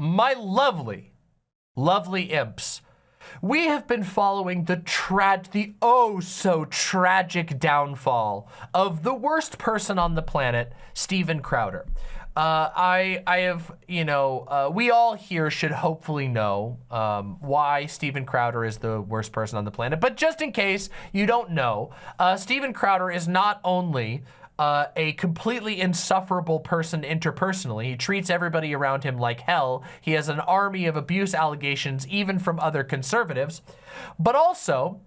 my lovely, lovely imps, we have been following the trad, the oh so tragic downfall of the worst person on the planet, Steven Crowder. Uh, I, I have, you know, uh, we all here should hopefully know um, why Steven Crowder is the worst person on the planet. But just in case you don't know, uh, Steven Crowder is not only uh, a completely insufferable person interpersonally. He treats everybody around him like hell. He has an army of abuse allegations, even from other conservatives. But also,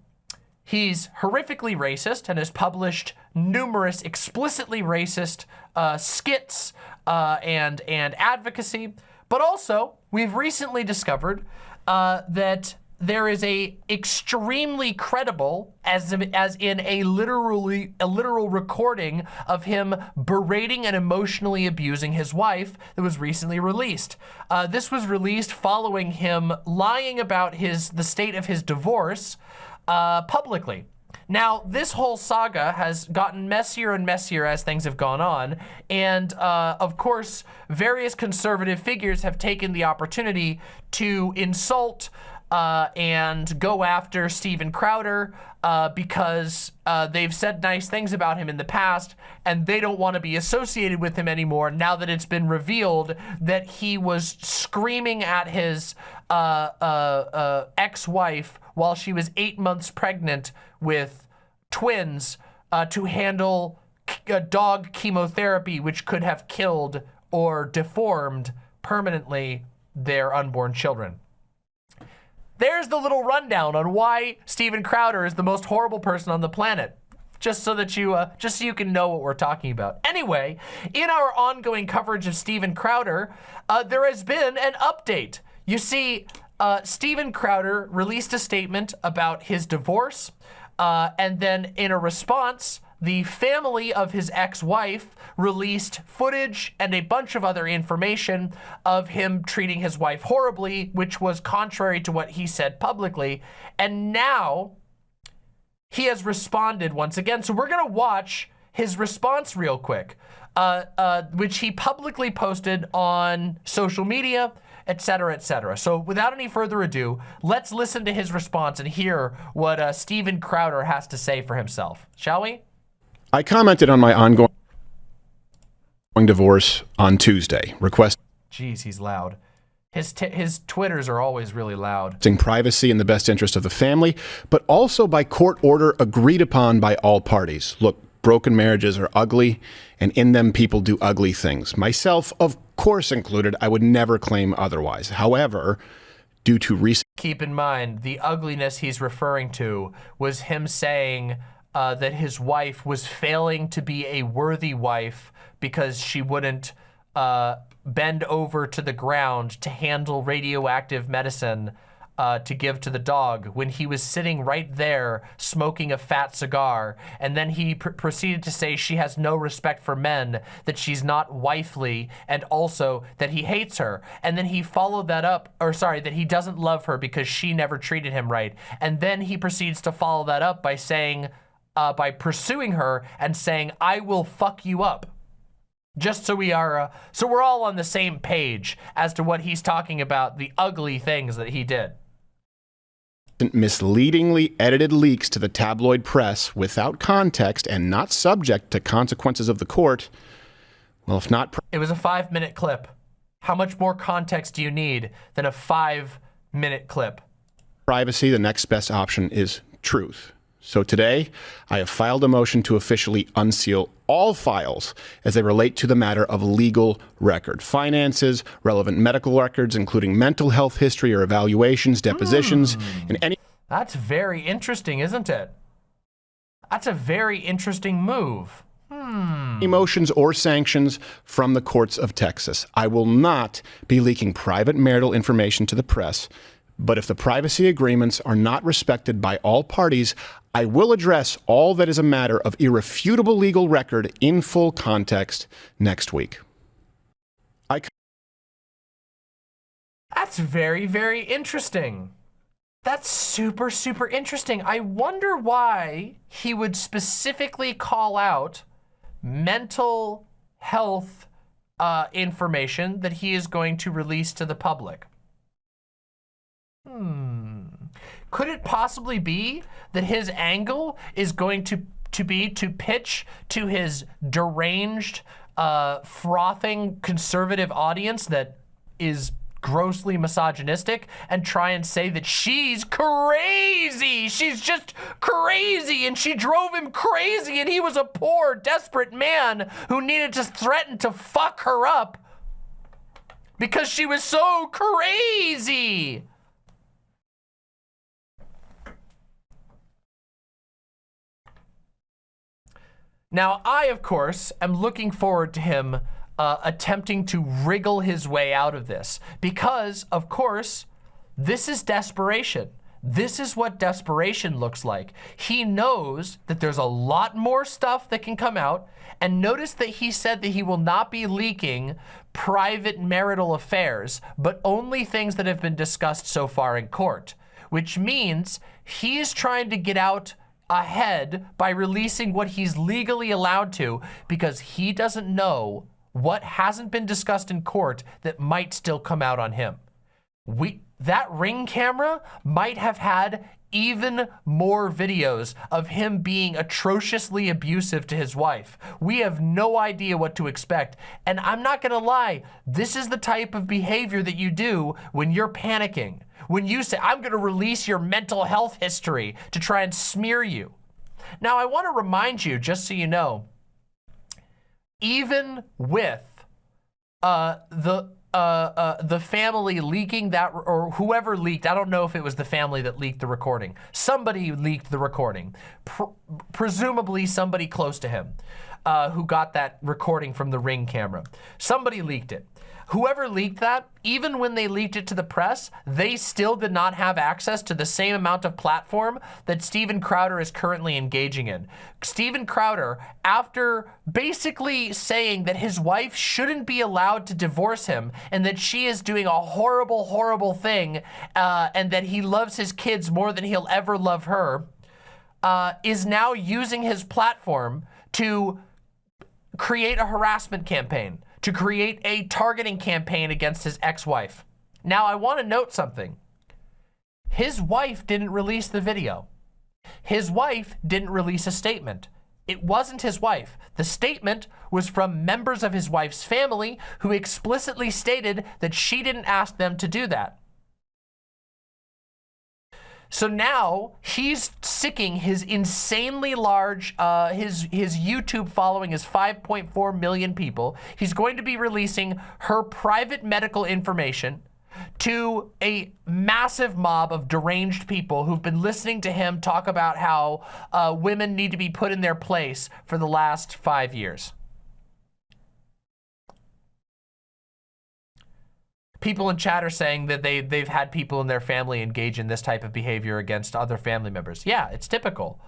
he's horrifically racist and has published numerous explicitly racist uh, skits uh, and, and advocacy. But also, we've recently discovered uh, that there is a extremely credible, as, as in a literally a literal recording of him berating and emotionally abusing his wife that was recently released. Uh, this was released following him lying about his the state of his divorce uh, publicly. Now, this whole saga has gotten messier and messier as things have gone on. And uh, of course, various conservative figures have taken the opportunity to insult uh, and go after Steven Crowder uh, because uh, they've said nice things about him in the past and they don't want to be associated with him anymore now that it's been revealed that he was screaming at his uh, uh, uh, ex-wife while she was eight months pregnant with twins to handle dog chemotherapy which could have killed or deformed permanently their unborn children. There's the little rundown on why Steven Crowder is the most horrible person on the planet. Just so that you, uh, just so you can know what we're talking about. Anyway, in our ongoing coverage of Steven Crowder, uh, there has been an update. You see, uh, Steven Crowder released a statement about his divorce, uh, and then in a response, the family of his ex-wife released footage and a bunch of other information of him treating his wife horribly, which was contrary to what he said publicly. And now he has responded once again. So we're going to watch his response real quick, uh, uh, which he publicly posted on social media, etc., etc. So without any further ado, let's listen to his response and hear what uh, Steven Crowder has to say for himself, shall we? I commented on my ongoing divorce on Tuesday, requesting Jeez, he's loud. His, his Twitters are always really loud. privacy in the best interest of the family, but also by court order agreed upon by all parties. Look, broken marriages are ugly, and in them people do ugly things. Myself, of course included, I would never claim otherwise. However, due to recent... Keep in mind, the ugliness he's referring to was him saying uh, that his wife was failing to be a worthy wife because she wouldn't uh, bend over to the ground to handle radioactive medicine uh, to give to the dog when he was sitting right there smoking a fat cigar. And then he pr proceeded to say she has no respect for men, that she's not wifely, and also that he hates her. And then he followed that up, or sorry, that he doesn't love her because she never treated him right. And then he proceeds to follow that up by saying, uh, by pursuing her and saying, I will fuck you up. Just so we are, uh, so we're all on the same page as to what he's talking about, the ugly things that he did. Misleadingly edited leaks to the tabloid press without context and not subject to consequences of the court. Well, if not. It was a five minute clip. How much more context do you need than a five minute clip? Privacy, the next best option is truth. So today, I have filed a motion to officially unseal all files as they relate to the matter of legal record. Finances, relevant medical records, including mental health history or evaluations, depositions, mm. and any... That's very interesting, isn't it? That's a very interesting move. Hmm. Emotions or sanctions from the courts of Texas. I will not be leaking private marital information to the press but if the privacy agreements are not respected by all parties, I will address all that is a matter of irrefutable legal record in full context next week. I That's very, very interesting. That's super, super interesting. I wonder why he would specifically call out mental health uh, information that he is going to release to the public. Hmm. Could it possibly be that his angle is going to, to be to pitch to his deranged, uh, frothing conservative audience that is grossly misogynistic and try and say that she's crazy. She's just crazy and she drove him crazy and he was a poor, desperate man who needed to threaten to fuck her up because she was so crazy. Now, I, of course, am looking forward to him uh, attempting to wriggle his way out of this because, of course, this is desperation. This is what desperation looks like. He knows that there's a lot more stuff that can come out. And notice that he said that he will not be leaking private marital affairs, but only things that have been discussed so far in court, which means he's trying to get out ahead by releasing what he's legally allowed to because he doesn't know what hasn't been discussed in court that might still come out on him. We That ring camera might have had even more videos of him being atrociously abusive to his wife. We have no idea what to expect. And I'm not gonna lie, this is the type of behavior that you do when you're panicking. When you say, I'm gonna release your mental health history to try and smear you. Now, I wanna remind you, just so you know, even with uh, the uh, uh, the family leaking that, or whoever leaked, I don't know if it was the family that leaked the recording. Somebody leaked the recording, Pr presumably somebody close to him uh, who got that recording from the Ring camera. Somebody leaked it. Whoever leaked that, even when they leaked it to the press, they still did not have access to the same amount of platform that Steven Crowder is currently engaging in. Steven Crowder, after basically saying that his wife shouldn't be allowed to divorce him and that she is doing a horrible, horrible thing uh, and that he loves his kids more than he'll ever love her, uh, is now using his platform to create a harassment campaign to create a targeting campaign against his ex-wife. Now, I want to note something. His wife didn't release the video. His wife didn't release a statement. It wasn't his wife. The statement was from members of his wife's family who explicitly stated that she didn't ask them to do that. So now he's sicking his insanely large, uh, his, his YouTube following is 5.4 million people. He's going to be releasing her private medical information to a massive mob of deranged people who've been listening to him talk about how uh, women need to be put in their place for the last five years. People in chat are saying that they, they've had people in their family engage in this type of behavior against other family members. Yeah, it's typical.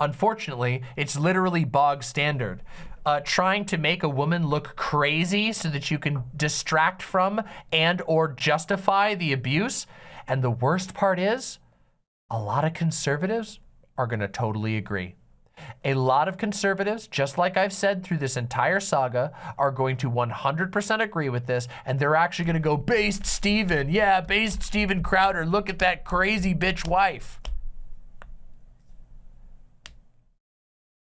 Unfortunately, it's literally bog standard. Uh, trying to make a woman look crazy so that you can distract from and or justify the abuse. And the worst part is, a lot of conservatives are gonna totally agree. A lot of conservatives, just like I've said through this entire saga, are going to 100% agree with this, and they're actually going to go, based Steven, yeah, based Steven Crowder, look at that crazy bitch wife.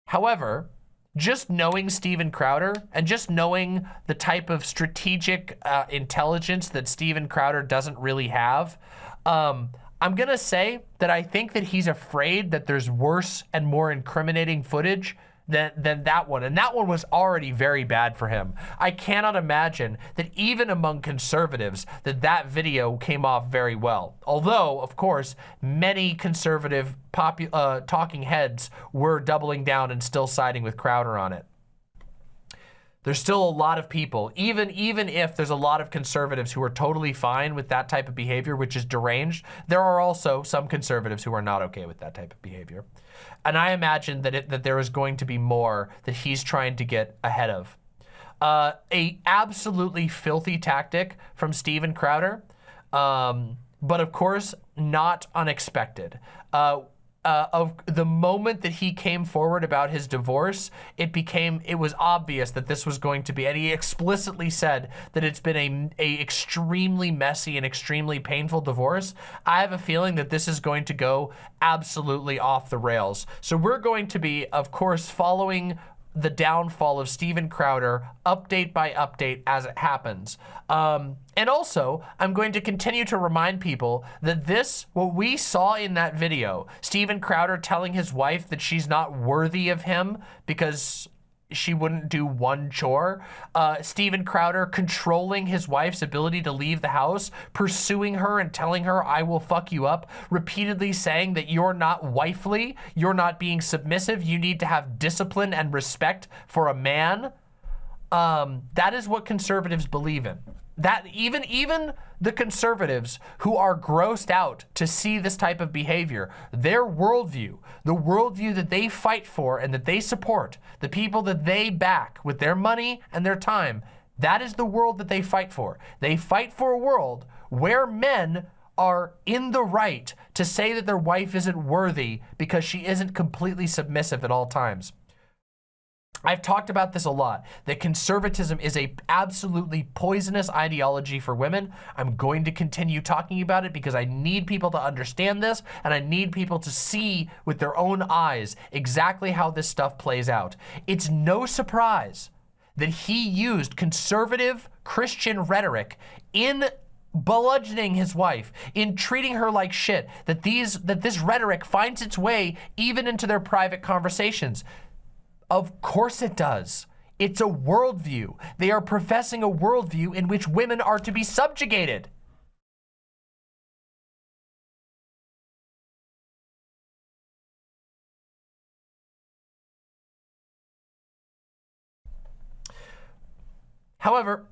However, just knowing Steven Crowder and just knowing the type of strategic uh, intelligence that Steven Crowder doesn't really have, um, I'm gonna say that I think that he's afraid that there's worse and more incriminating footage than, than that one. And that one was already very bad for him. I cannot imagine that even among conservatives that that video came off very well. Although, of course, many conservative uh, talking heads were doubling down and still siding with Crowder on it there's still a lot of people, even, even if there's a lot of conservatives who are totally fine with that type of behavior, which is deranged, there are also some conservatives who are not okay with that type of behavior. And I imagine that, it, that there is going to be more that he's trying to get ahead of. Uh, a absolutely filthy tactic from Steven Crowder, um, but of course, not unexpected. Uh, uh, of the moment that he came forward about his divorce, it became, it was obvious that this was going to be, and he explicitly said that it's been a, a extremely messy and extremely painful divorce. I have a feeling that this is going to go absolutely off the rails. So we're going to be, of course, following the downfall of Steven Crowder update by update as it happens. Um, and also, I'm going to continue to remind people that this, what we saw in that video, Steven Crowder telling his wife that she's not worthy of him because she wouldn't do one chore. Uh, Steven Crowder controlling his wife's ability to leave the house, pursuing her and telling her, I will fuck you up, repeatedly saying that you're not wifely, you're not being submissive, you need to have discipline and respect for a man. Um, that is what conservatives believe in that even even the conservatives who are grossed out to see this type of behavior, their worldview, the worldview that they fight for and that they support, the people that they back with their money and their time, that is the world that they fight for. They fight for a world where men are in the right to say that their wife isn't worthy because she isn't completely submissive at all times. I've talked about this a lot, that conservatism is a absolutely poisonous ideology for women. I'm going to continue talking about it because I need people to understand this and I need people to see with their own eyes exactly how this stuff plays out. It's no surprise that he used conservative Christian rhetoric in bludgeoning his wife, in treating her like shit, that these that this rhetoric finds its way even into their private conversations. Of course it does. It's a worldview. They are professing a worldview in which women are to be subjugated. However,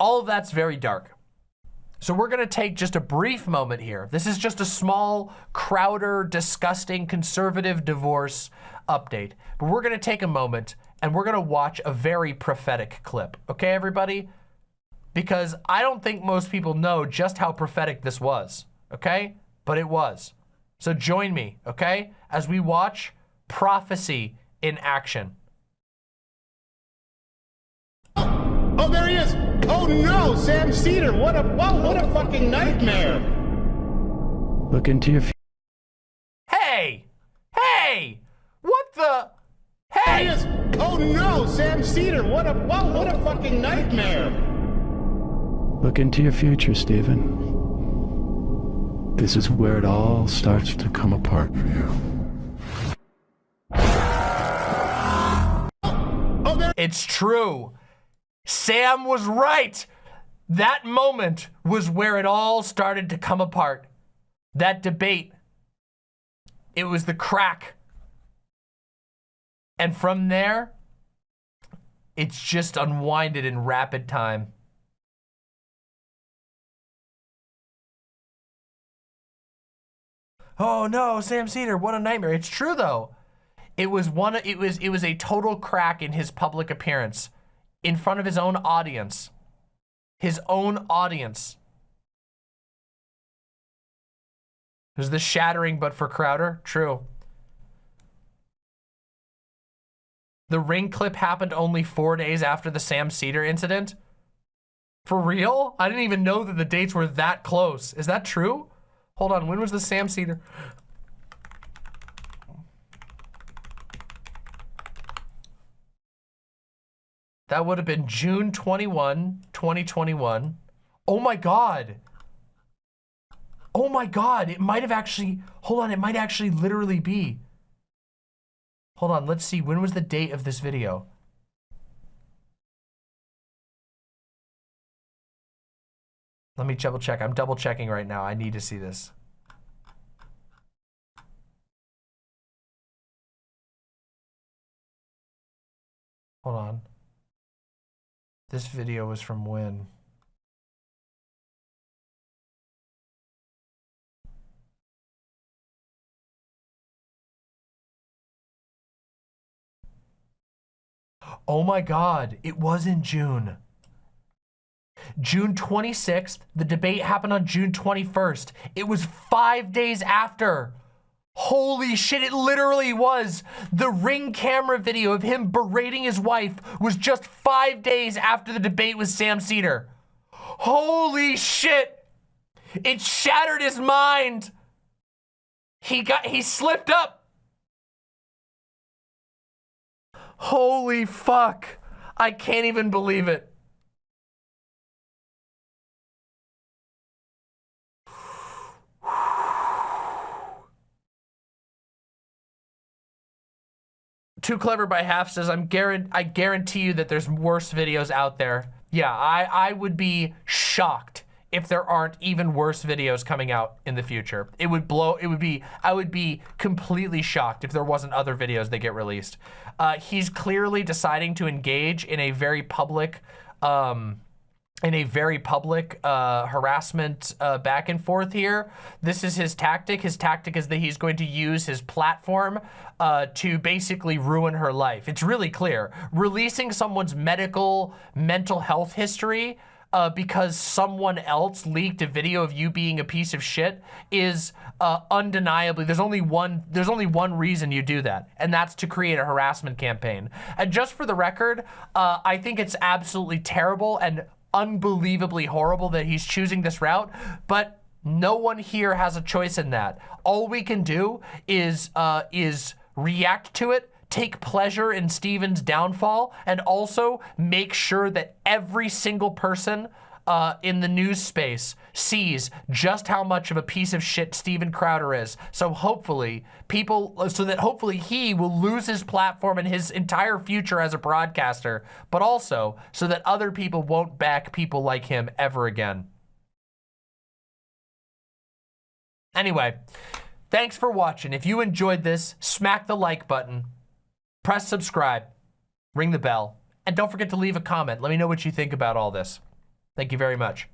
all of that's very dark. So we're gonna take just a brief moment here. This is just a small, Crowder, disgusting, conservative divorce update. But we're gonna take a moment and we're gonna watch a very prophetic clip. Okay, everybody? Because I don't think most people know just how prophetic this was, okay? But it was. So join me, okay? As we watch prophecy in action. Oh no, Sam Seder! What a whoa, what a fucking nightmare! Look into your Hey! Hey! What the? Hey! There is! Oh no, Sam Seder! What a whoa, what a fucking nightmare! Look into your future, Steven. This is where it all starts to come apart for you. Oh, oh, it's true. Sam was right. That moment was where it all started to come apart. That debate. It was the crack. And from there, it's just unwinded in rapid time. Oh no, Sam Seder, what a nightmare. It's true though. It was one it was it was a total crack in his public appearance in front of his own audience. His own audience. Was the shattering but for Crowder? True. The ring clip happened only four days after the Sam Seder incident? For real? I didn't even know that the dates were that close. Is that true? Hold on, when was the Sam Seder? That would have been June 21, 2021. Oh my God. Oh my God, it might have actually, hold on, it might actually literally be. Hold on, let's see, when was the date of this video? Let me double check. I'm double checking right now. I need to see this. Hold on. This video was from when? Oh my God, it was in June. June 26th, the debate happened on June 21st. It was five days after. Holy shit, it literally was. The ring camera video of him berating his wife was just five days after the debate with Sam Seder. Holy shit. It shattered his mind. He got, he slipped up. Holy fuck. I can't even believe it. Too Clever by Half says, I'm guarant I guarantee you that there's worse videos out there. Yeah, I, I would be shocked if there aren't even worse videos coming out in the future. It would blow, it would be, I would be completely shocked if there wasn't other videos that get released. Uh, he's clearly deciding to engage in a very public, um, in a very public uh, harassment uh, back and forth here. This is his tactic. His tactic is that he's going to use his platform uh, to basically ruin her life. It's really clear. Releasing someone's medical, mental health history uh, because someone else leaked a video of you being a piece of shit is uh, undeniably, there's only one, there's only one reason you do that, and that's to create a harassment campaign. And just for the record, uh, I think it's absolutely terrible and unbelievably horrible that he's choosing this route, but no one here has a choice in that. All we can do is uh, is react to it, take pleasure in Steven's downfall, and also make sure that every single person uh, in the news space sees just how much of a piece of shit Steven Crowder is. So hopefully people, so that hopefully he will lose his platform and his entire future as a broadcaster, but also so that other people won't back people like him ever again. Anyway, thanks for watching. If you enjoyed this, smack the like button, press subscribe, ring the bell, and don't forget to leave a comment. Let me know what you think about all this. Thank you very much.